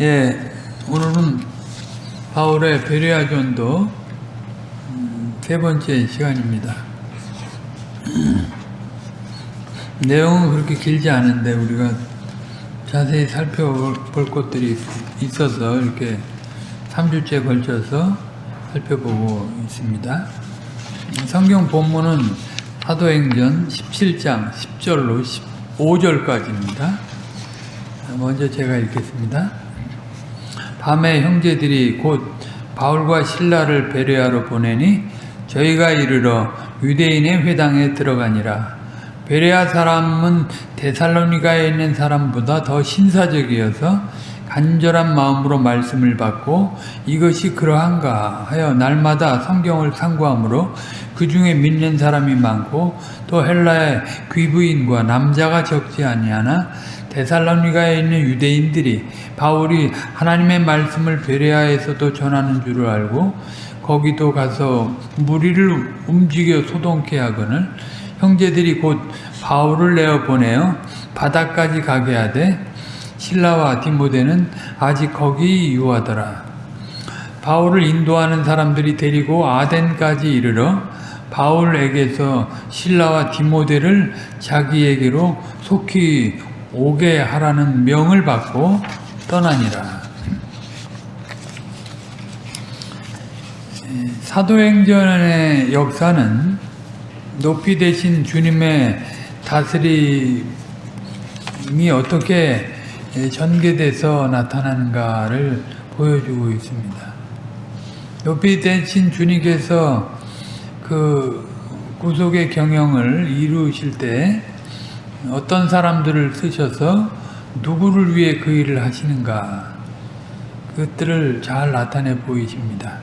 예, 오늘은 바울의 베레아 전도 음, 세 번째 시간입니다. 내용은 그렇게 길지 않은데 우리가 자세히 살펴볼 것들이 있어서 이렇게 3주째 걸쳐서 살펴보고 있습니다. 성경 본문은 사도행전 17장 10절로 15절까지입니다. 먼저 제가 읽겠습니다. 밤에 형제들이 곧 바울과 신라를 베레아로 보내니 저희가 이르러 유대인의 회당에 들어가니라. 베레아 사람은 데살로니가에 있는 사람보다 더 신사적이어서 간절한 마음으로 말씀을 받고 이것이 그러한가 하여 날마다 성경을 상고하므로 그 중에 믿는 사람이 많고 또 헬라의 귀부인과 남자가 적지 아니하나 데살로니가에 있는 유대인들이 바울이 하나님의 말씀을 베레아에서도 전하는 줄을 알고 거기도 가서 무리를 움직여 소동케 하거늘 형제들이 곧 바울을 내어 보내어 바다까지 가게 하되 신라와 디모데는 아직 거기 유하더라. 바울을 인도하는 사람들이 데리고 아덴까지 이르러 바울에게서 신라와 디모데를 자기에게로 속히 오게 하라는 명을 받고 떠나니라. 사도행전의 역사는 높이 되신 주님의 다스림이 어떻게 전개돼서 나타나는가를 보여주고 있습니다. 높이 되신 주님께서 그 구속의 경영을 이루실 때 어떤 사람들을 쓰셔서 누구를 위해 그 일을 하시는가 그것들을 잘 나타내 보이십니다.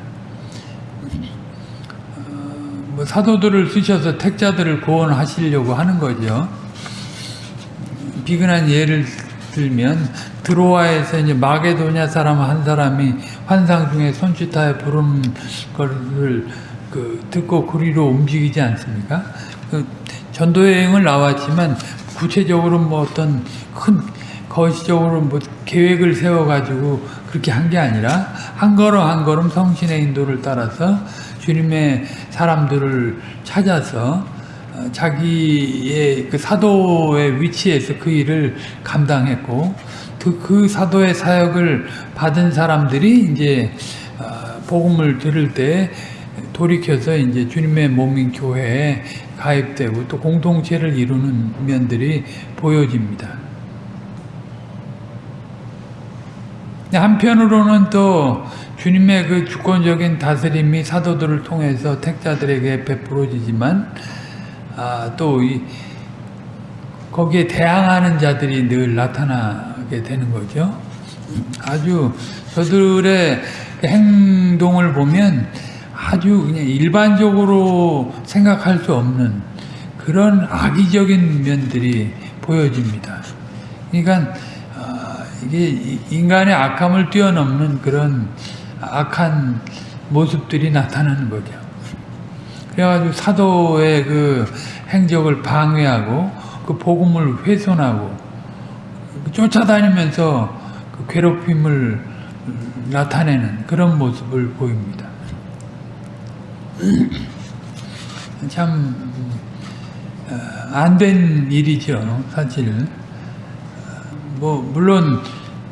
어, 뭐 사도들을 쓰셔서 택자들을 구원하시려고 하는 거죠. 비근한 예를 들면 드로아에서 이제 마게도냐 사람 한 사람이 환상 중에 손짓하여 부르는 것을 그 듣고 그리로 움직이지 않습니까? 그 전도 여행을 나왔지만 구체적으로 뭐 어떤 큰 거시적으로 뭐 계획을 세워 가지고 그렇게 한 게 아니라 한 걸음 한 걸음 성신의 인도를 따라서 주님의 사람들을 찾아서 자기의 그 사도의 위치에서 그 일을 감당했고 그, 그 사도의 사역을 받은 사람들이 이제 복음을 들을 때 돌이켜서 이제 주님의 몸인 교회에 가입되고 또 공동체를 이루는 면들이 보여집니다. 한편으로는 또 주님의 그 주권적인 다스림이 사도들을 통해서 택자들에게 베풀어지지만 아, 또 이, 거기에 대항하는 자들이 늘 나타나게 되는 거죠. 아주 저들의 행동을 보면 아주 그냥 일반적으로 생각할 수 없는 그런 악의적인 면들이 보여집니다. 그러니까 이게 인간의 악함을 뛰어넘는 그런 악한 모습들이 나타나는 거죠. 그래가지고 사도의 그 행적을 방해하고 그 복음을 훼손하고 쫓아다니면서 그 괴롭힘을 나타내는 그런 모습을 보입니다. 참 안 된 일이죠, 사실. 뭐 물론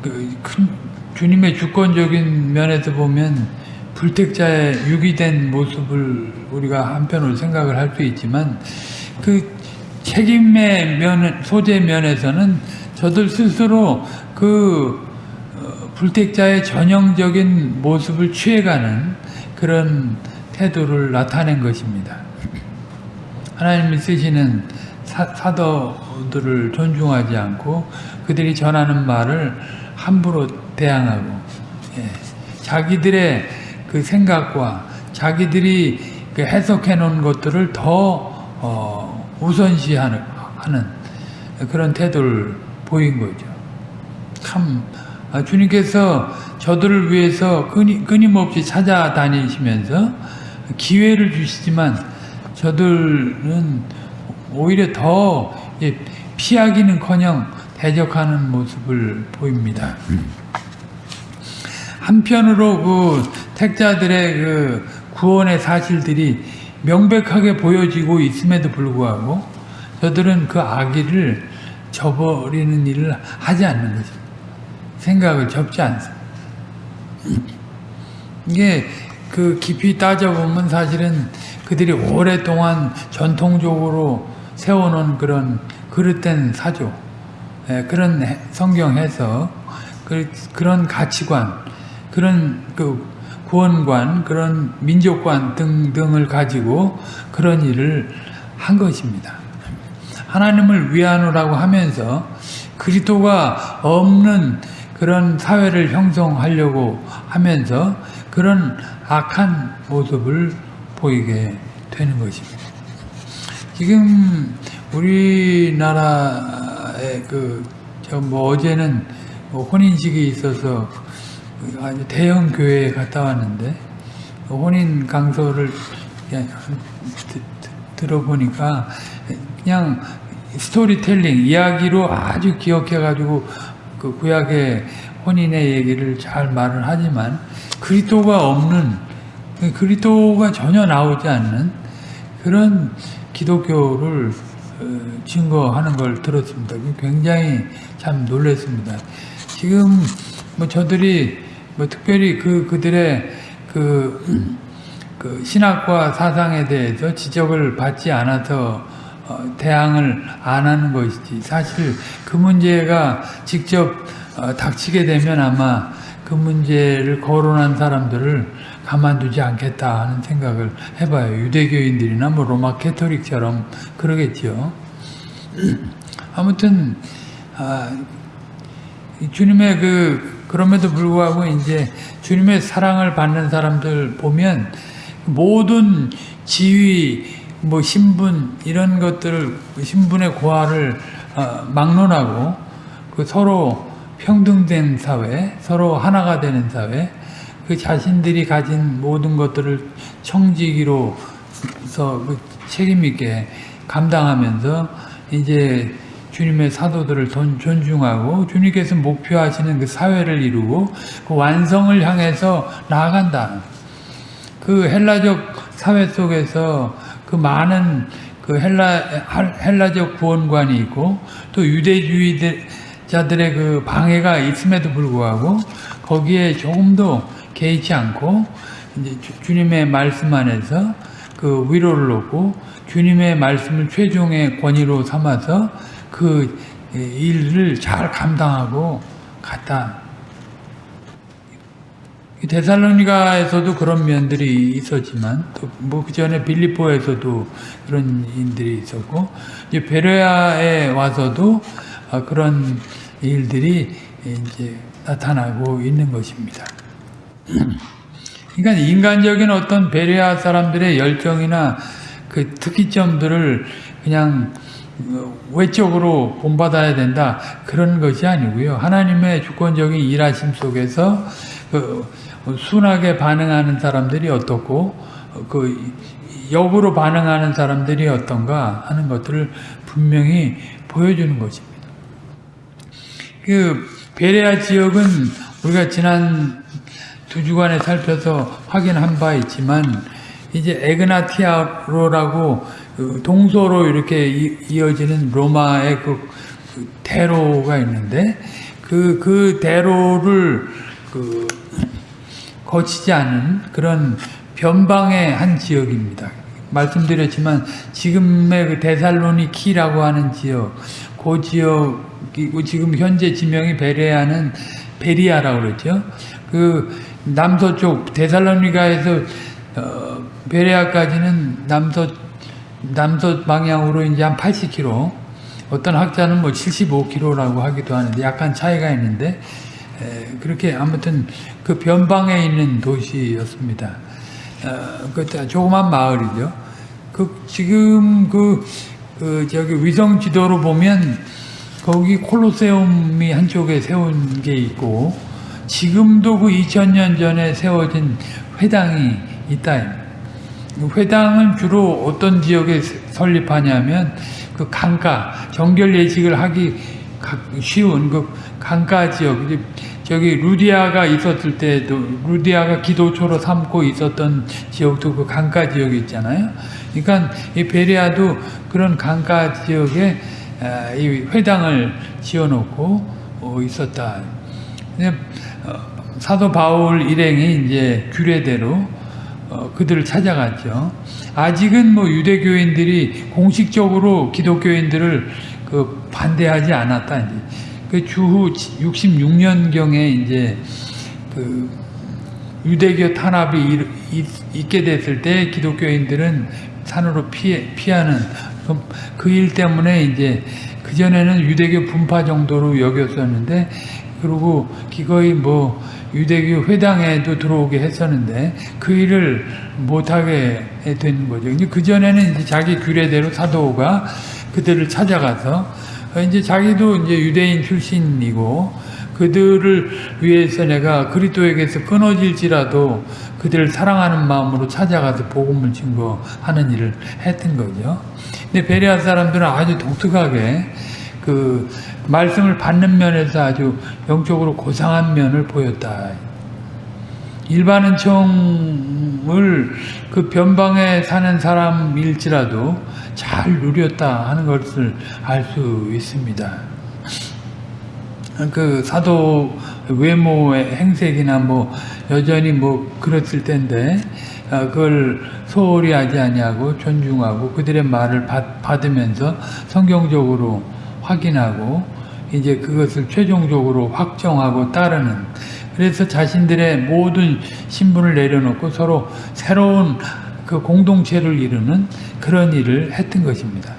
그큰 주님의 주권적인 면에서 보면 불택자의 유기된 모습을 우리가 한편으로 생각을 할 수 있지만 그 책임의 면 소재 면에서는 저들 스스로 그 불택자의 전형적인 모습을 취해가는 그런 태도를 나타낸 것입니다. 하나님이 쓰시는 사, 사도들을 존중하지 않고 그들이 전하는 말을 함부로 대항하고 예, 자기들의 그 생각과 자기들이 그 해석해 놓은 것들을 더 어, 우선시하는 하는 그런 태도를 보인 거죠. 참 아, 주님께서 저들을 위해서 끊임, 끊임 없이 찾아다니시면서 기회를 주시지만 저들은 오히려 더 피하기는커녕 대적하는 모습을 보입니다. 한편으로 그 택자들의 그 구원의 사실들이 명백하게 보여지고 있음에도 불구하고 저들은 그 악의를 저버리는 일을 하지 않는 것입니다. 생각을 접지 않습니다. 이게 그 깊이 따져보면 사실은 그들이 오랫동안 전통적으로 세워놓은 그런 그릇된 사조, 예, 그런 해- 성경 해석, 그, 그런 가치관, 그런 그 구원관, 그런 민족관 등등을 가지고 그런 일을 한 것입니다. 하나님을 위하노라고 하면서 그리스도가 없는 그런 사회를 형성하려고 하면서 그런 악한 모습을 보이게 되는 것입니다. 지금 우리나라 의 그, 저 뭐 어제는 뭐 혼인식이 있어서 아주 대형 교회에 갔다 왔는데 혼인 강서를 들어보니까 그냥 스토리텔링 이야기로 아주 기억해가지고 그 구약의 혼인의 얘기를 잘 말을 하지만 그리스도가 없는 그리스도가 전혀 나오지 않는 그런 기독교를 어, 증거하는 걸 들었습니다. 굉장히 참 놀랐습니다. 지금 뭐 저들이 뭐 특별히 그 그들의 그, 그 신학과 사상에 대해서 지적을 받지 않아서 어, 대항을 안 하는 것이지 사실 그 문제가 직접 어, 닥치게 되면 아마 그 문제를 거론한 사람들을 가만두지 않겠다 하는 생각을 해봐요. 유대교인들이나 뭐 로마 캐토릭처럼 그러겠죠. 아무튼 아, 이 주님의 그 그럼에도 불구하고 이제 주님의 사랑을 받는 사람들 보면 모든 지위 뭐 신분 이런 것들을 신분의 고하를 어, 막론하고 그 서로 평등된 사회, 서로 하나가 되는 사회, 그 자신들이 가진 모든 것들을 청지기로서 그 책임 있게 감당하면서 이제 주님의 사도들을 돈- 존중하고 주님께서 목표하시는 그 사회를 이루고 그 완성을 향해서 나아간다. 그 헬라적 사회 속에서 그 많은 그 헬라 헬라적 구원관이 있고 또 유대주의자들의 그 방해가 있음에도 불구하고 거기에 조금도 개의치 않고 이제 주- 주님의 말씀 안에서 그 위로를 얻고 주님의 말씀을 최종의 권위로 삼아서 그 일을 잘 감당하고 갔다. 이 데살로니가에서도 그런 면들이 있었지만 또뭐그 전에 빌리포에서도 그런 일들이 있었고 이제 베레아에 와서도 아, 그런 일들이 이제 나타나고 있는 것입니다. 그러니까 인간적인 어떤 베레아 사람들의 열정이나 그 특이점들을 그냥 어, 외적으로 본받아야 된다 그런 것이 아니고요. 하나님의 주권적인 일하심 속에서 그 순하게 반응하는 사람들이 어떻고 어, 그 역으로 반응하는 사람들이 어떤가 하는 것들을 분명히 보여주는 것입니다. 그 베레아 지역은 우리가 지난 두 주간에 살펴서 확인한 바 있지만 이제 에그나티아로라고 그 동서로 이렇게 이- 이어지는 로마의 그, 그 대로가 있는데 그, 그 대로를 그 거치지 않은 그런 변방의 한 지역입니다. 말씀드렸지만 지금의 그 데살로니키라고 하는 지역, 그 지역이고 지금 현재 지명이 베레아는 베리아라고 그랬죠. 그 남서쪽 데살로니가에서 어, 베레아까지는 남서 남서 방향으로 이제 한 80km. 어떤 학자는 뭐 75km라고 하기도 하는데 약간 차이가 있는데 에, 그렇게 아무튼 그 변방에 있는 도시였습니다. 어, 그 조그만 마을이죠. 그 지금 그, 그 저기 위성 지도로 보면 거기 콜로세움이 한쪽에 세운 게 있고 지금도 그 2000년 전에 세워진 회당이 있다. 회당은 주로 어떤 지역에 설립하냐면 그 강가 정결 예식을 하기 가- 쉬운 그 강가 지역 저기 루디아가 있었을 때도 루디아가 기도초로 삼고 있었던 지역도 그 강가 지역이 있잖아요. 그러니까 이 베레아도 그런 강가 지역에 아, 이 회당을 지어놓고 어, 있었다. 사도 바울 일행이 이제 규례대로 어, 그들을 찾아갔죠. 아직은 뭐 유대교인들이 공식적으로 기독교인들을 그 반대하지 않았다. 이제 그 주후 66년경에 이제 그 유대교 탄압이 있게 됐을 때 기독교인들은 산으로 피해, 피하는 그 일 때문에 이제 그 전에는 유대교 분파 정도로 여겼었는데 그리고 기거의 뭐 유대교 회당에도 들어오게 했었는데 그 일을 못하게 된 거죠. 근데 그 전에는 이제 자기 규례대로 사도가 그들을 찾아가서 이제 자기도 이제 유대인 출신이고 그들을 위해서 내가 그리스도에게서 끊어질지라도 그들을 사랑하는 마음으로 찾아가서 복음을 증거하는 일을 했던 거죠. 근데 베레아 사람들은 아주 독특하게 그 말씀을 받는 면에서 아주 영적으로 고상한 면을 보였다. 일반 은총을 그 변방에 사는 사람일지라도 잘 누렸다 하는 것을 알 수 있습니다. 그 사도 외모의 행색이나 뭐 여전히 뭐 그랬을 텐데 어, 그걸 소홀히 하지 아니하고 존중하고 그들의 말을 받, 받으면서 성경적으로 확인하고 이제 그것을 최종적으로 확정하고 따르는 그래서 자신들의 모든 신분을 내려놓고 서로 새로운 그 공동체를 이루는 그런 일을 했던 것입니다.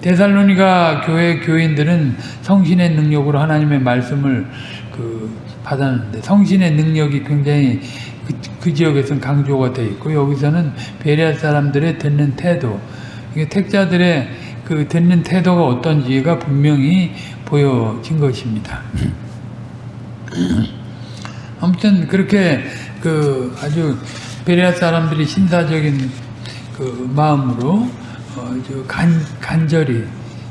데살로니가 교회 교인들은 성신의 능력으로 하나님의 말씀을 그 받았는데 성신의 능력이 굉장히 그, 그 지역에서는 강조가 되어 있고 여기서는 베레아 사람들의 듣는 태도 이게 택자들의 그 듣는 태도가 어떤지가 분명히 보여진 것입니다. 아무튼 그렇게 그 아주 베레아 사람들이 신사적인 그 마음으로 어, 저 간, 간절히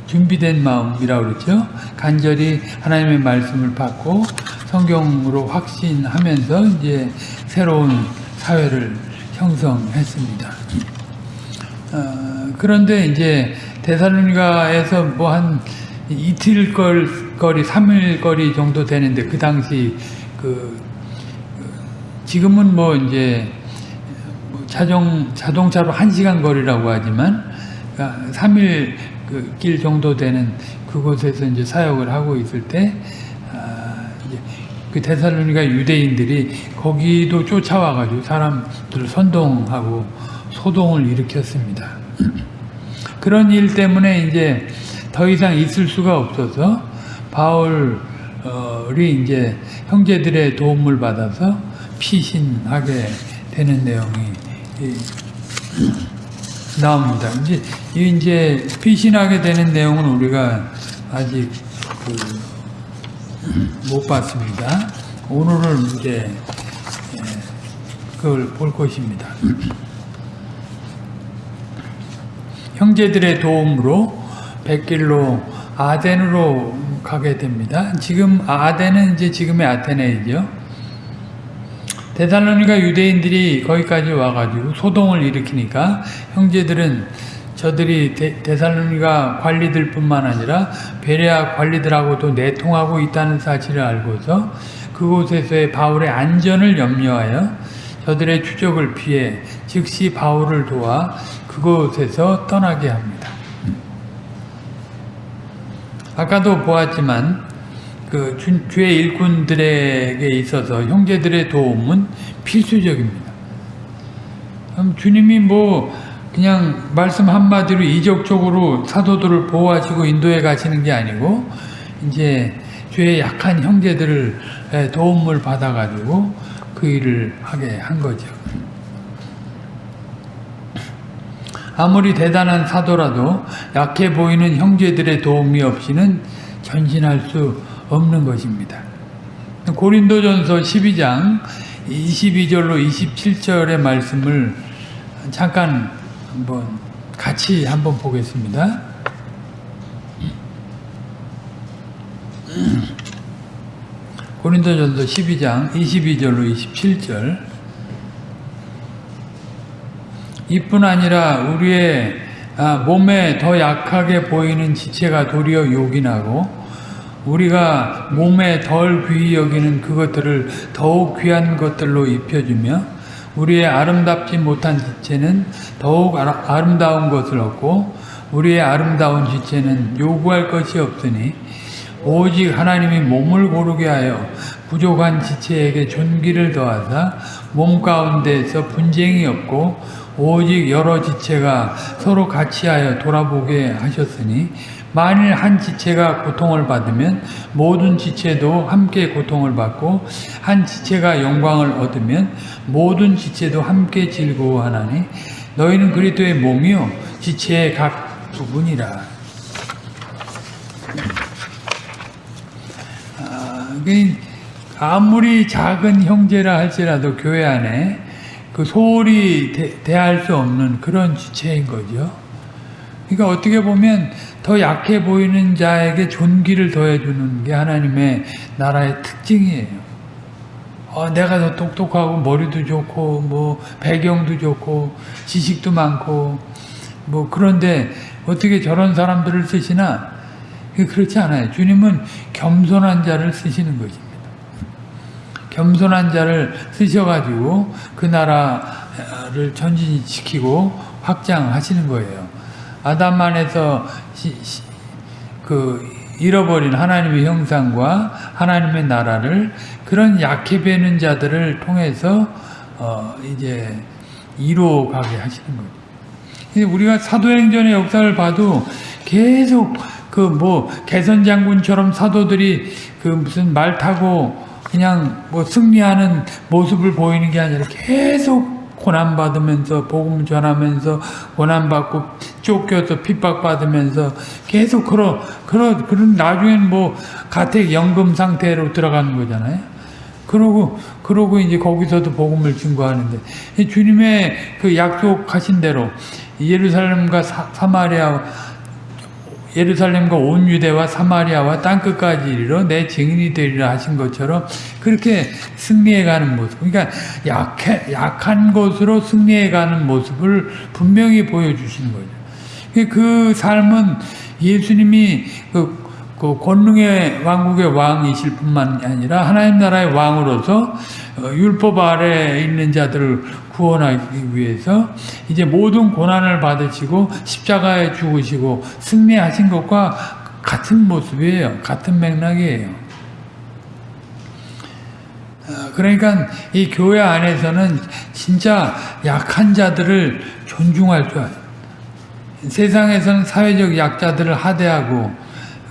준비된 마음이라고 그러죠. 간절히 하나님의 말씀을 받고 성경으로 확신하면서 이제 새로운 사회를 형성했습니다. 어, 그런데 이제 데살로니가에서 뭐 한 이틀 걸, 거리, 3일 거리 정도 되는데 그 당시 그 지금은 뭐 이제 뭐 자정 자동차로 1시간 거리라고 하지만 3일 그 길 정도 되는 그곳에서 이제 사역을 하고 있을 때, 아, 이제 그 데살로니가 유대인들이 거기도 쫓아와가지고 사람들을 선동하고 소동을 일으켰습니다. 그런 일 때문에 이제 더 이상 있을 수가 없어서 바울이 이제 형제들의 도움을 받아서 피신하게 되는 내용이 나옵니다. 이제 이제 피신하게 되는 내용은 우리가 아직 그 못 봤습니다. 오늘은 이제 그걸 볼 것입니다. 형제들의 도움으로 백길로 아덴으로 가게 됩니다. 지금 아덴은 이제 지금의 아테네이죠. 데살로니가 유대인들이 거기까지 와가지고 소동을 일으키니까 형제들은 저들이 데, 데살로니가 관리들 뿐만 아니라 베레아 관리들하고도 내통하고 있다는 사실을 알고서 그곳에서의 바울의 안전을 염려하여 저들의 추적을 피해 즉시 바울을 도와 그곳에서 떠나게 합니다. 아까도 보았지만 그 주, 주의 일꾼들에게 있어서 형제들의 도움은 필수적입니다. 주님이 뭐 그냥 말씀 한마디로 이적적으로 사도들을 보호하시고 인도해 가시는 게 아니고 이제 주의 약한 형제들을 도움을 받아가지고 그 일을 하게 한 거죠. 아무리 대단한 사도라도 약해 보이는 형제들의 도움이 없이는 전진할 수 없는 것입니다. 고린도전서 12장 22절로 27절의 말씀을 잠깐 한번 같이 한번 보겠습니다. 고린도전서 12장 22절로 27절 이뿐 아니라 우리의 아, 몸에 더 약하게 보이는 지체가 도리어 요긴하고 우리가 몸에 덜 귀히 여기는 그것들을 더욱 귀한 것들로 입혀주며 우리의 아름답지 못한 지체는 더욱 아름다운 것을 얻고 우리의 아름다운 지체는 요구할 것이 없으니 오직 하나님이 몸을 고르게 하여 부족한 지체에게 존귀를 더하사 몸 가운데에서 분쟁이 없고 오직 여러 지체가 서로 같이하여 돌아보게 하셨으니 만일 한 지체가 고통을 받으면 모든 지체도 함께 고통을 받고 한 지체가 영광을 얻으면 모든 지체도 함께 즐거워하나니 너희는 그리스도의 몸이요 지체의 각 부분이라. 아, 그 아무리 작은 형제라 할지라도 교회 안에 그 소홀히 대, 대할 수 없는 그런 지체인 거죠. 그러니까 어떻게 보면 더 약해 보이는 자에게 존귀를 더해주는 게 하나님의 나라의 특징이에요. 어, 내가 더 똑똑하고 머리도 좋고 뭐 배경도 좋고 지식도 많고 뭐 그런데 어떻게 저런 사람들을 쓰시나 그렇지 않아요. 주님은 겸손한 자를 쓰시는 것입니다. 겸손한 자를 쓰셔가지고 그 나라를 전진시키고 확장하시는 거예요. 아담 안에서 시, 시, 그 잃어버린 하나님의 형상과 하나님의 나라를 그런 약해 배는 자들을 통해서 어 이제 이루어가게 하시는 거죠. 우리가 사도행전의 역사를 봐도 계속 그 뭐 개선 장군처럼 사도들이 그 무슨 말 타고 그냥 뭐 승리하는 모습을 보이는 게 아니라 계속 고난받으면서 복음 전하면서 고난받고 쫓겨서 핍박받으면서 계속 그러 그러 그런 나중엔 뭐 가택 연금 상태로 들어가는 거잖아요. 그러고 그러고 이제 거기서도 복음을 증거하는데 주님의 그 약속하신 대로 예루살렘과 사, 사마리아 예루살렘과 온 유대와 사마리아와 땅끝까지 이르러 내 증인이 되리라 하신 것처럼 그렇게 승리해가는 모습. 그러니까 약해, 약한 것으로 승리해가는 모습을 분명히 보여주시는 거죠. 그 삶은 예수님이 그, 그 권능의 왕국의 왕이실 뿐만 아니라 하나님 나라의 왕으로서 율법 아래에 있는 자들을 구원하기 위해서 이제 모든 고난을 받으시고 십자가에 죽으시고 승리하신 것과 같은 모습이에요. 같은 맥락이에요. 그러니까 이 교회 안에서는 진짜 약한 자들을 존중할 줄 알아요. 세상에서는 사회적 약자들을 하대하고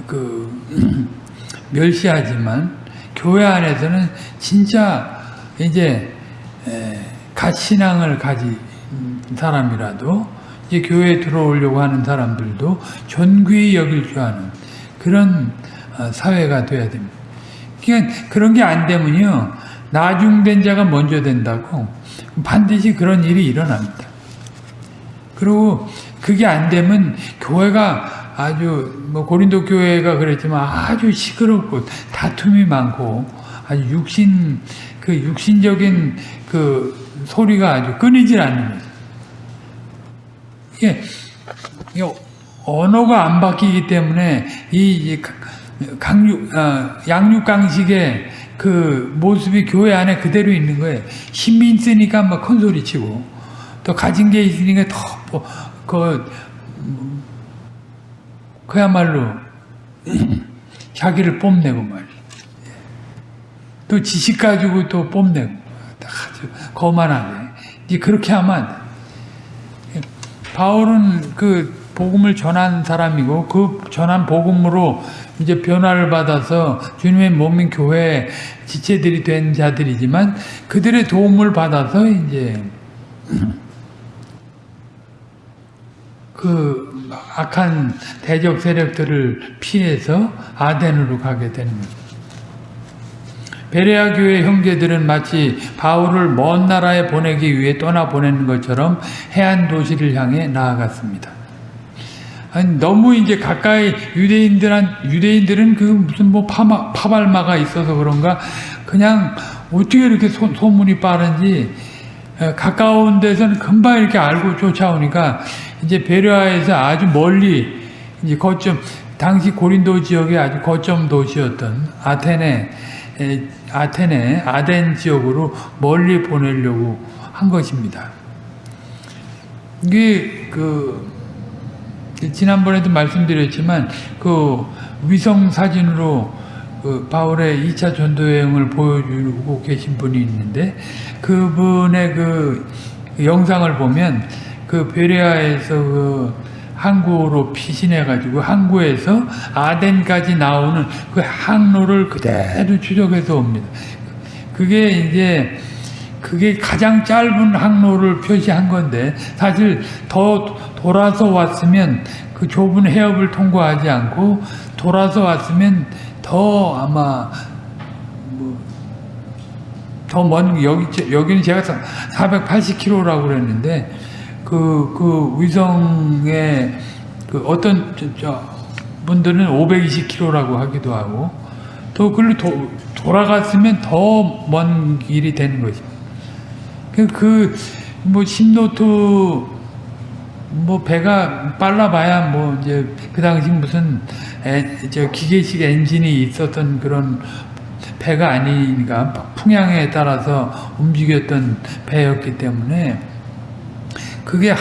그 멸시하지만 교회 안에서는 진짜 이제 가신앙을 가진 사람이라도 이제 교회에 들어오려고 하는 사람들도 존귀히 여길 줄 아는 그런 사회가 돼야 됩니다. 그러니까 그런 게 안 되면요 나중된 자가 먼저 된다고 반드시 그런 일이 일어납니다. 그리고 그게 안 되면 교회가 아주 뭐 고린도 교회가 그랬지만 아주 시끄럽고 다툼이 많고 아주 육신 그 육신적인 그 소리가 아주 끊이질 않는 거죠. 이게, 이게 언어가 안 바뀌기 때문에 이 강육 아, 양육강식의 그 모습이 교회 안에 그대로 있는 거예요. 힘이 있으니까 막 큰 소리 치고 또 가진 게 있으니까 더그 그야말로 자기를 뽐내고 말이에요. 또 지식 가지고 또 뽐내고 아주 거만하게 이제 그렇게 하면. 바울은 그 복음을 전한 사람이고 그 전한 복음으로 이제 변화를 받아서 주님의 몸인 교회 지체들이 된 자들이지만 그들의 도움을 받아서 이제 그 악한 대적 세력들을 피해서 아덴으로 가게 거죠. 베레아 교회 형제들은 마치 바울을 먼 나라에 보내기 위해 떠나 보내는 것처럼 해안 도시를 향해 나아갔습니다. 아니 너무 이제 가까이 유대인들한 유대인들은 그 무슨 뭐 파마, 파발마가 있어서 그런가 그냥 어떻게 이렇게 소, 소문이 빠른지 에, 가까운 데서는 금방 이렇게 알고 쫓아오니까 이제 베르아에서 아주 멀리 이제 거점 당시 고린도 지역의 아주 거점 도시였던 아테네 에, 아테네 아덴 지역으로 멀리 보내려고 한 것입니다. 이게 그 지난번에도 말씀드렸지만 그 위성 사진으로 그 바울의 2차 전도 여행을 보여주고 계신 분이 있는데 그분의 그 영상을 보면 그 베레아에서 그 항구로 피신해 가지고 항구에서 아덴까지 나오는 그 항로를 그대로 추적해서 옵니다. 그게 이제 그게 가장 짧은 항로를 표시한 건데 사실 더 돌아서 왔으면 그 좁은 해협을 통과하지 않고 돌아서 왔으면 더 아마 뭐 더먼 여기 여기는 제가 480km라고 그랬는데 그 그 위성의 그 어떤 저, 저 분들은 520km라고 하기도 하고 또 글로 도, 돌아갔으면 더 먼 길이 되는 것입니다. 그뭐 신노트 뭐 배가 빨라봐야 뭐 이제 그 당시 무슨 에, 저 기계식 엔진이 있었던 그런 배가 아니니까 풍향에 따라서 움직였던 배였기 때문에 그게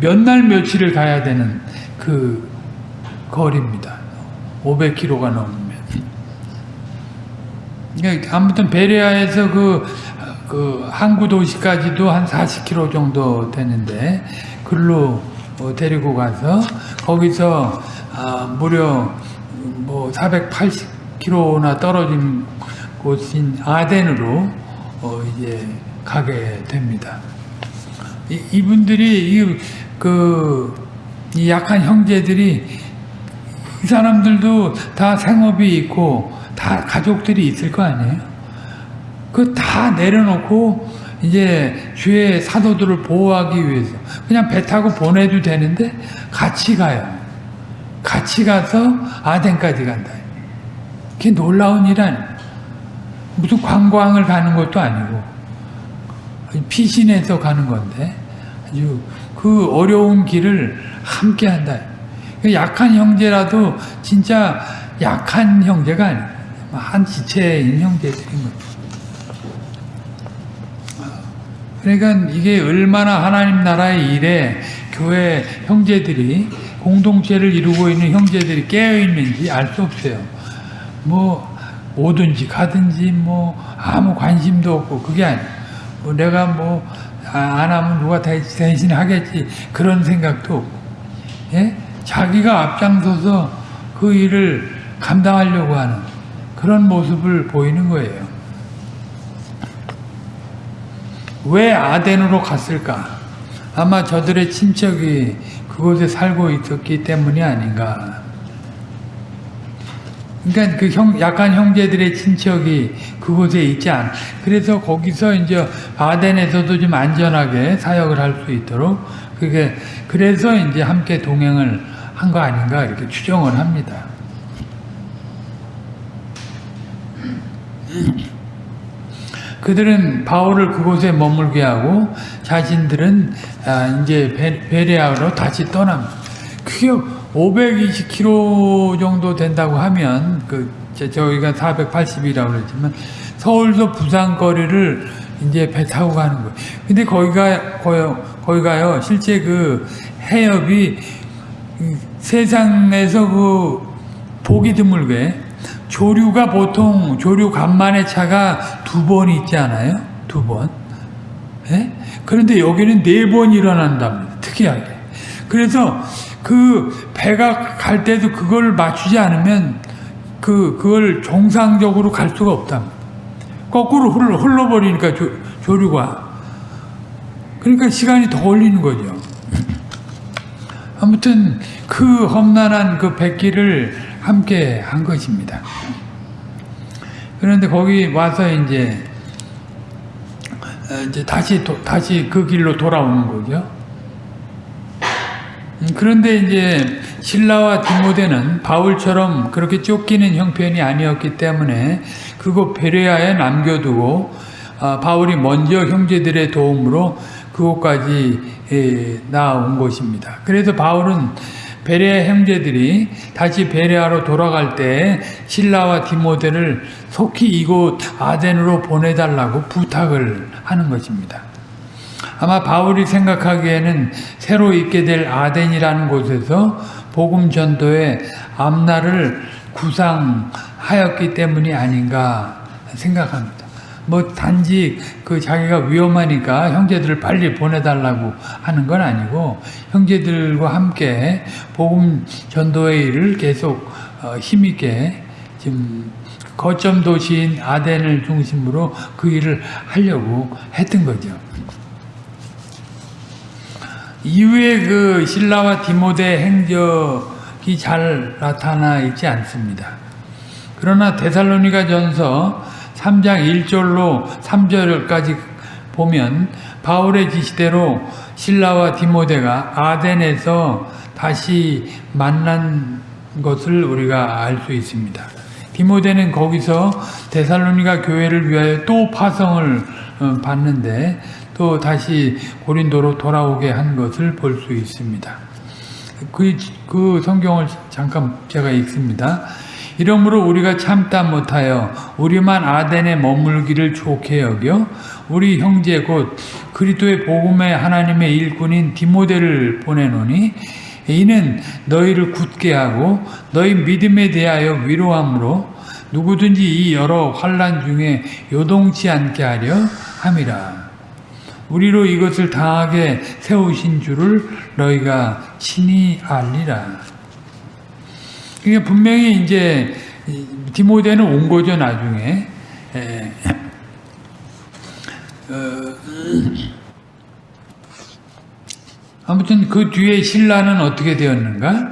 몇날 며칠을 가야 되는 그 거리입니다. 500km가 넘으면. 그러니까 아무튼 베레아에서 그, 그 항구 도시까지도 한 40km 정도 되는데 글로 어, 데리고 가서 거기서 아, 무려 뭐 480km나 떨어진 곳인 아덴으로 어, 이제 가게 됩니다. 이, 이분들이 이, 그, 이 약한 형제들이 이 사람들도 다 생업이 있고 다 가족들이 있을 거 아니에요? 그 다 내려놓고 이제 주의 사도들을 보호하기 위해서 그냥 배 타고 보내도 되는데 같이 가요. 같이 가서 아덴까지 간다. 그게 놀라운 일 아니에요. 무슨 관광을 가는 것도 아니고 피신해서 가는 건데 아주 그 어려운 길을 함께 한다. 약한 형제라도 진짜 약한 형제가 아니에요. 한 지체인 형제들인 거죠. 그러니까 이게 얼마나 하나님 나라의 일에 교회 형제들이 공동체를 이루고 있는 형제들이 깨어 있는지 알 수 없어요. 뭐 뭐든지 가든지 뭐 아무 관심도 없고 그게 아니에요. 뭐 내가 뭐 안 하면 누가 대신 하겠지 그런 생각도 없고 예? 자기가 앞장서서 그 일을 감당하려고 하는 그런 모습을 보이는 거예요. 왜 아덴으로 갔을까? 아마 저들의 친척이 그곳에 살고 있었기 때문이 아닌가. 그러니까 그 형, 약한 형제들의 친척이 그곳에 있지 않. 그래서 거기서 이제 아덴에서도 좀 안전하게 사역을 할 수 있도록 그게 그래서 이제 함께 동행을 한 거 아닌가 이렇게 추정을 합니다. 그들은 바울을 그곳에 머물게 하고 자신들은 아, 이제 베레아로 다시 떠납니다. 그게 520km 정도 된다고 하면 그 저희가 480이라고 그랬지만 서울서 부산 거리를 이제 배 타고 가는 거예요. 근데 거기가 거기가요 실제 그 해협이 세상에서 그 보기 드물게 조류가 보통 조류 간만의 차가 두 번 있지 않아요? 두 번. 예? 그런데 여기는 네 번 일어난답니다. 특이하게. 그래서 그 배가 갈 때도 그걸 맞추지 않으면 그 그걸 정상적으로 갈 수가 없답니다. 거꾸로 흘러, 흘러버리니까 조, 조류가. 그러니까 시간이 더 걸리는 거죠. 아무튼 그 험난한 그 백기를 함께 한 것입니다. 그런데 거기 와서 이제 이제 다시 도, 다시 그 길로 돌아오는 거죠. 음, 그런데 이제 신라와 디모데는 바울처럼 그렇게 쫓기는 형편이 아니었기 때문에 그곳 베레아에 남겨두고 아, 바울이 먼저 형제들의 도움으로 그곳까지 예, 나온 것입니다. 그래서 바울은 베레아 형제들이 다시 베레아로 돌아갈 때 신라와 디모데를 속히 이곳 아덴으로 보내달라고 부탁을 하는 것입니다. 아마 바울이 생각하기에는 새로 있게 될 아덴이라는 곳에서 복음 전도의 앞날을 구상하였기 때문이 아닌가 생각합니다. 뭐 단지 그 자기가 위험하니까 형제들을 빨리 보내달라고 하는 건 아니고 형제들과 함께 복음 전도의 일을 계속 어, 힘있게 지금 거점 도시인 아덴을 중심으로 그 일을 하려고 했던 거죠. 이후에 그 신라와 디모데 행적이 잘 나타나 있지 않습니다. 그러나 데살로니가 전서 3장 1절로 3절까지 보면 바울의 지시대로 신라와 디모데가 아덴에서 다시 만난 것을 우리가 알 수 있습니다. 디모데는 거기서 데살로니가 교회를 위하여 또 파성을 어, 받는데 또 다시 고린도로 돌아오게 한 것을 볼 수 있습니다. 그, 그 성경을 잠깐 제가 읽습니다. 이러므로 우리가 참다 못하여 우리만 아덴에 머물기를 좋게 여겨 우리 형제 곧 그리스도의 복음의 하나님의 일꾼인 디모데를 보내노니 이는 너희를 굳게 하고 너희 믿음에 대하여 위로함으로 누구든지 이 여러 환란 중에 요동치 않게 하려 함이라. 우리로 이것을 당하게 세우신 줄을 너희가 친히 알리라. 그러니까 분명히 이제 디모데는 온 거죠 나중에. 에, 어, 아무튼 그 뒤에 신라는 어떻게 되었는가?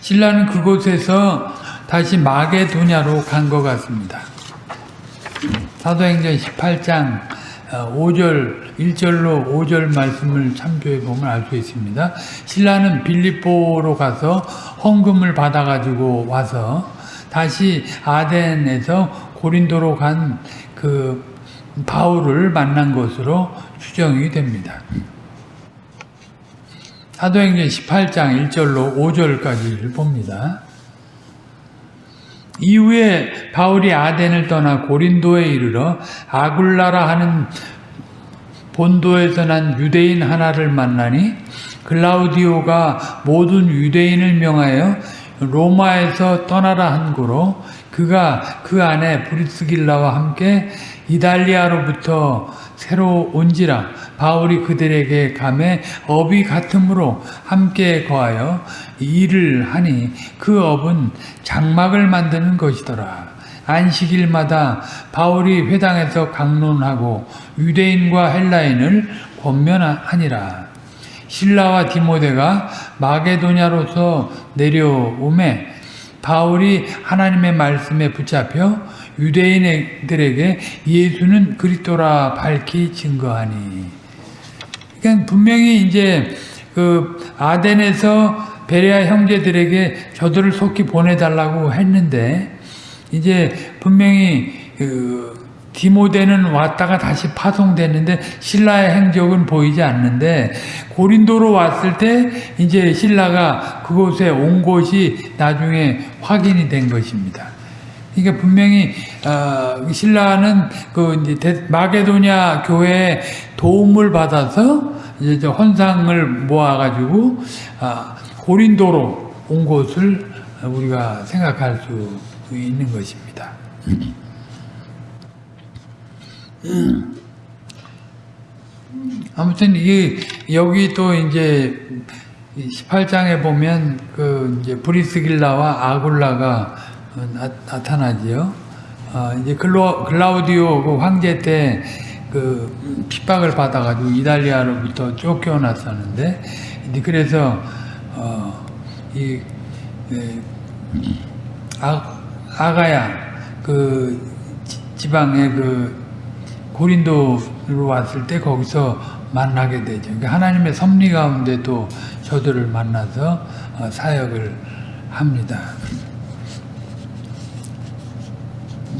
신라는 그곳에서 다시 마게도냐로 간 것 같습니다. 사도행전 18장 5절, 1절로 5절 말씀을 참조해 보면 알 수 있습니다. 신라는 빌립보로 가서 헌금을 받아가지고 와서 다시 아덴에서 고린도로 간 그 바울을 만난 것으로 추정이 됩니다. 사도행전 18장 1절로 5절까지를 봅니다. 이후에 바울이 아덴을 떠나 고린도에 이르러 아굴라라 하는 본도에서 난 유대인 하나를 만나니 글라우디오가 모든 유대인을 명하여 로마에서 떠나라 한 고로 그가 그 안에 브리스길라와 함께 이달리아로부터 새로 온지라 바울이 그들에게 감에 업이 같으므로 함께 거하여 일을 하니 그 업은 장막을 만드는 것이더라. 안식일마다 바울이 회당에서 강론하고 유대인과 헬라인을 권면하니라. 신라와 디모데가 마게도냐로서 내려오매 바울이 하나님의 말씀에 붙잡혀 유대인들에게 예수는 그리스도라 밝히 증거하니. 그러니까 분명히 이제 그 아덴에서 베레아 형제들에게 저들을 속히 보내달라고 했는데 이제 분명히 그 디모데는 왔다가 다시 파송됐는데 신라의 행적은 보이지 않는데 고린도로 왔을 때 이제 신라가 그곳에 온 것이 나중에 확인이 된 것입니다. 그러니까 분명히 어, 신라는 그 이제 마게도냐 교회에 도움을 받아서 이제 헌상을 모아가지고 아, 고린도로 온 것을 우리가 생각할 수 있는 것입니다. 아무튼 이게 여기 또 이제 18장에 보면 그 이제 브리스길라와 아굴라가 나, 타나지요 어, 이제 글로, 글라우디오 그 황제 때 그 핍박을 받아가지고 이달리아로부터 쫓겨났었는데 그래서 어, 이 예, 아, 아가야 그 지방의 그 고린도로 왔을 때 거기서 만나게 되죠. 그러니까 하나님의 섭리 가운데 또 저들을 만나서 어, 사역을 합니다.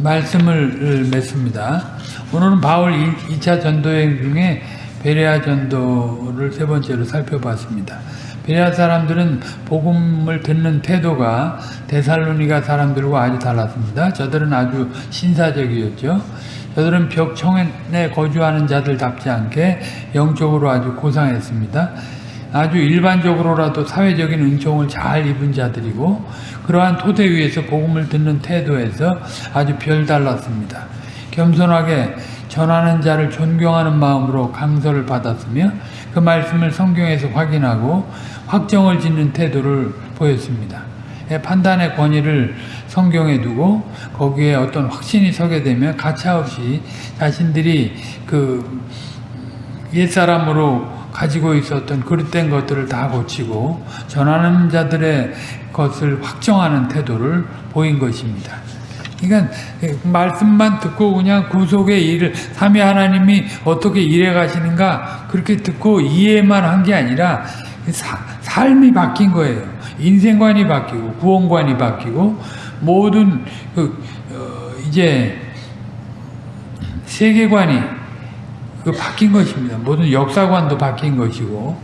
말씀을 맺습니다. 오늘은 바울 2차 전도여행 중에 베레아 전도를 세 번째로 살펴봤습니다. 베레아 사람들은 복음을 듣는 태도가 데살로니가 사람들과 아주 달랐습니다. 저들은 아주 신사적이었죠. 저들은 벽 청에 거주하는 자들답지 않게 영적으로 아주 고상했습니다. 아주 일반적으로라도 사회적인 은총을 잘 입은 자들이고 그러한 토대 위에서 복음을 듣는 태도에서 아주 별달랐습니다. 겸손하게 전하는 자를 존경하는 마음으로 강서를 받았으며 그 말씀을 성경에서 확인하고 확정을 짓는 태도를 보였습니다. 예, 판단의 권위를 성경에 두고 거기에 어떤 확신이 서게 되면 가차없이 자신들이 그 옛사람으로 가지고 있었던 그릇된 것들을 다 고치고 전하는 자들의 것을 확정하는 태도를 보인 것입니다. 그러니까 말씀만 듣고 그냥 구속의 일을 삼위 하나님이 어떻게 일해 가시는가 그렇게 듣고 이해만 한 게 아니라 사, 삶이 바뀐 거예요. 인생관이 바뀌고 구원관이 바뀌고 모든 그 어, 이제 세계관이 그 바뀐 것입니다. 모든 역사관도 바뀐 것이고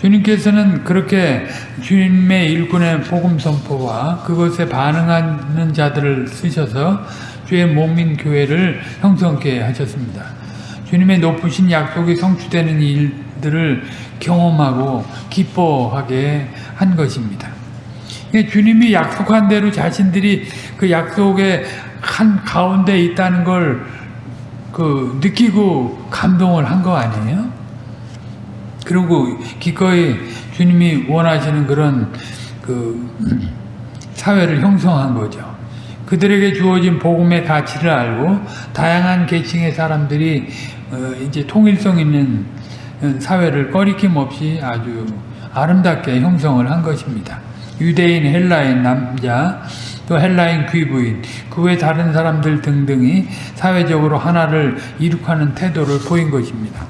주님께서는 그렇게 주님의 일꾼의 복음 선포와 그것에 반응하는 자들을 쓰셔서 주의 몸인 교회를 형성케 하셨습니다. 주님의 높으신 약속이 성취되는 일들을 경험하고 기뻐하게 한 것입니다. 주님이 약속한 대로 자신들이 그 약속의 한 가운데 있다는 걸 그 느끼고 감동을 한 거 아니에요? 그리고 기꺼이 주님이 원하시는 그런 그 사회를 형성한 거죠. 그들에게 주어진 복음의 가치를 알고 다양한 계층의 사람들이 어 이제 통일성 있는 사회를 꺼리낌 없이 아주 아름답게 형성을 한 것입니다. 유대인, 헬라인 남자, 또 헬라인 귀부인, 그 외 다른 사람들 등등이 사회적으로 하나를 이룩하는 태도를 보인 것입니다.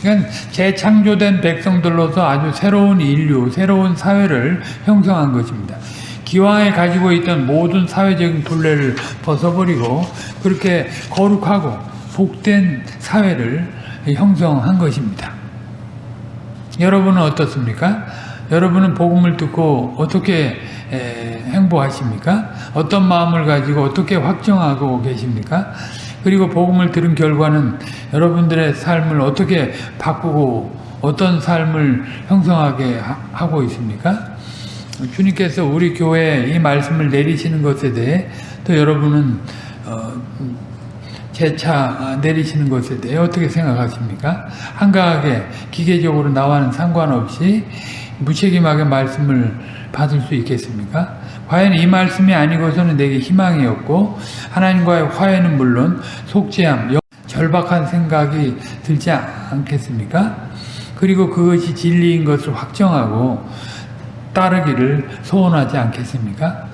그러니까 재창조된 백성들로서 아주 새로운 인류, 새로운 사회를 형성한 것입니다. 기왕에 가지고 있던 모든 사회적인 분례를 벗어버리고 그렇게 거룩하고 복된 사회를 형성한 것입니다. 여러분은 어떻습니까? 여러분은 복음을 듣고 어떻게 행보하십니까? 어떤 마음을 가지고 어떻게 확정하고 계십니까? 그리고 복음을 들은 결과는 여러분들의 삶을 어떻게 바꾸고 어떤 삶을 형성하게 하고 있습니까? 주님께서 우리 교회에 이 말씀을 내리시는 것에 대해 또 여러분은 어, 재차 내리시는 것에 대해 어떻게 생각하십니까? 한가하게 기계적으로 나와는 상관없이 무책임하게 말씀을 받을 수 있겠습니까? 과연 이 말씀이 아니고서는 내게 희망이 없고 하나님과의 화해는 물론 속죄함, 절박한 생각이 들지 않겠습니까? 그리고 그것이 진리인 것을 확정하고 따르기를 소원하지 않겠습니까?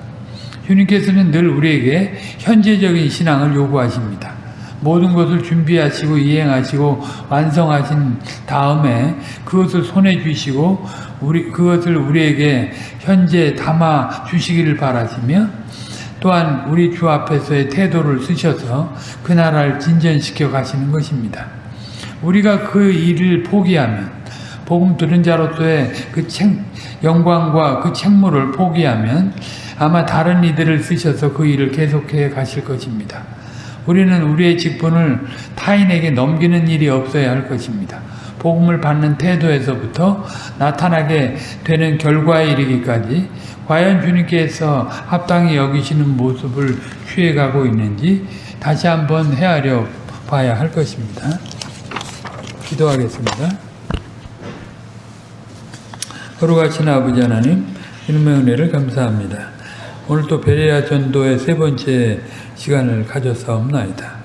주님께서는 늘 우리에게 현재적인 신앙을 요구하십니다. 모든 것을 준비하시고 이행하시고 완성하신 다음에 그것을 손에 쥐시고 우리 그것을 우리에게 현재 담아 주시기를 바라시며 또한 우리 주 앞에서의 태도를 쓰셔서 그 나라를 진전시켜 가시는 것입니다. 우리가 그 일을 포기하면 복음 들은 자로서의 그 책, 영광과 그 책무를 포기하면 아마 다른 이들을 쓰셔서 그 일을 계속해 가실 것입니다. 우리는 우리의 직분을 타인에게 넘기는 일이 없어야 할 것입니다. 복음을 받는 태도에서부터 나타나게 되는 결과에 이르기까지 과연 주님께서 합당히 여기시는 모습을 취해가고 있는지 다시 한번 헤아려 봐야 할 것입니다. 기도하겠습니다. 거룩하신 아버지 하나님 이름의 은혜를 감사합니다. 오늘 또 베레아 전도의 세 번째 시간을 가져사옵나이다.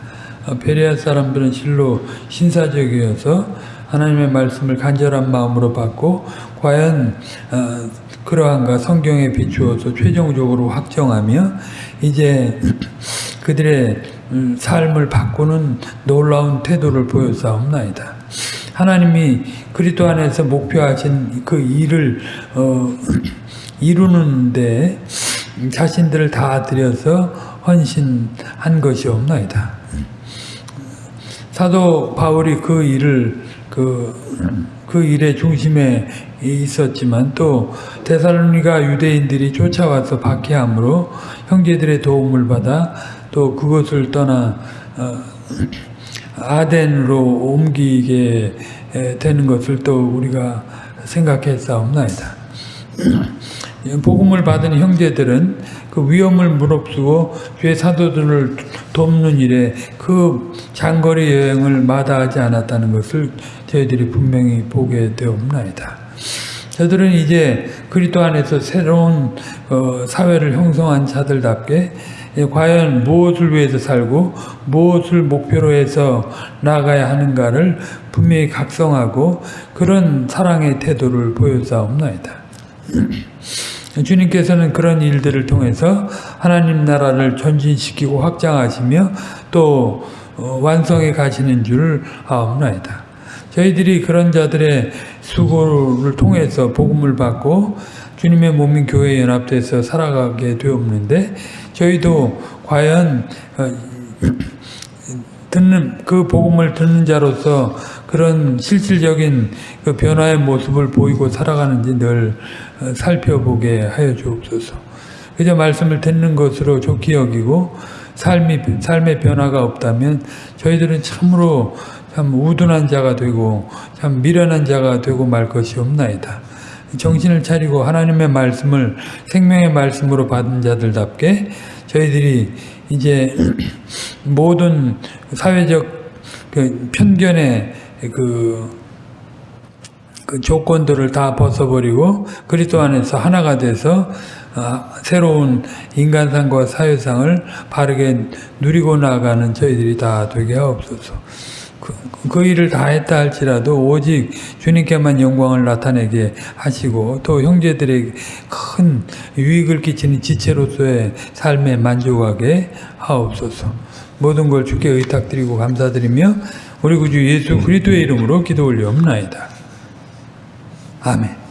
어, 베레아 사람들은 실로 신사적이어서 하나님의 말씀을 간절한 마음으로 받고 과연 어, 그러한가 성경에 비추어서 최종적으로 확정하며 이제 그들의 음, 삶을 바꾸는 놀라운 태도를 보여사옵나이다. 하나님이 그리스도 안에서 목표하신 그 일을 어, 이루는데 자신들을 다 들여서 헌신한 것이 없나이다. 사도 바울이 그 일을 그, 그 일의 중심에 있었지만 또 데살로니가 유대인들이 쫓아와서 박해함으로 형제들의 도움을 받아 또 그것을 떠나 어, 아덴으로 옮기게 되는 것을 또 우리가 생각했사옵나이다. 복음을 받은 형제들은 그 위험을 무릅쓰고 주의 사도들을 돕는 일에 그 장거리 여행을 마다하지 않았다는 것을 저희들이 분명히 보게 되옵나이다. 저들은 이제 그리스도 안에서 새로운 어, 사회를 형성한 자들답게 과연 무엇을 위해서 살고 무엇을 목표로 해서 나아가야 하는가를 분명히 각성하고 그런 사랑의 태도를 보여사옵나이다. 주님께서는 그런 일들을 통해서 하나님 나라를 전진시키고 확장하시며 또 어, 완성해 가시는 줄을 아옵나이다. 저희들이 그런 자들의 수고를 통해서 복음을 받고 주님의 몸인 교회에 연합돼서 살아가게 되었는데 저희도 과연 어, 듣는 그 복음을 듣는 자로서 그런 실질적인 그 변화의 모습을 보이고 살아가는지 늘 어, 살펴보게 하여 주옵소서. 그저 말씀을 듣는 것으로 좋게 여기고 삶이 삶의 변화가 없다면 저희들은 참으로 참 우둔한 자가 되고 참 미련한 자가 되고 말 것이 없나이다. 정신을 차리고 하나님의 말씀을 생명의 말씀으로 받은 자들답게 저희들이 이제 모든 사회적 그 편견의 그, 그 조건들을 다 벗어버리고 그리스도 안에서 하나가 돼서 아, 새로운 인간상과 사회상을 바르게 누리고 나가는 저희들이 다 되게 하옵소서. 그, 그 일을 다 했다 할지라도 오직 주님께만 영광을 나타내게 하시고 또 형제들에게 큰 유익을 끼치는 지체로서의 삶에 만족하게 하옵소서. 모든 걸 주께 의탁드리고 감사드리며 우리 구주 예수 그리스도의 이름으로 기도 올리옵나이다. 아멘.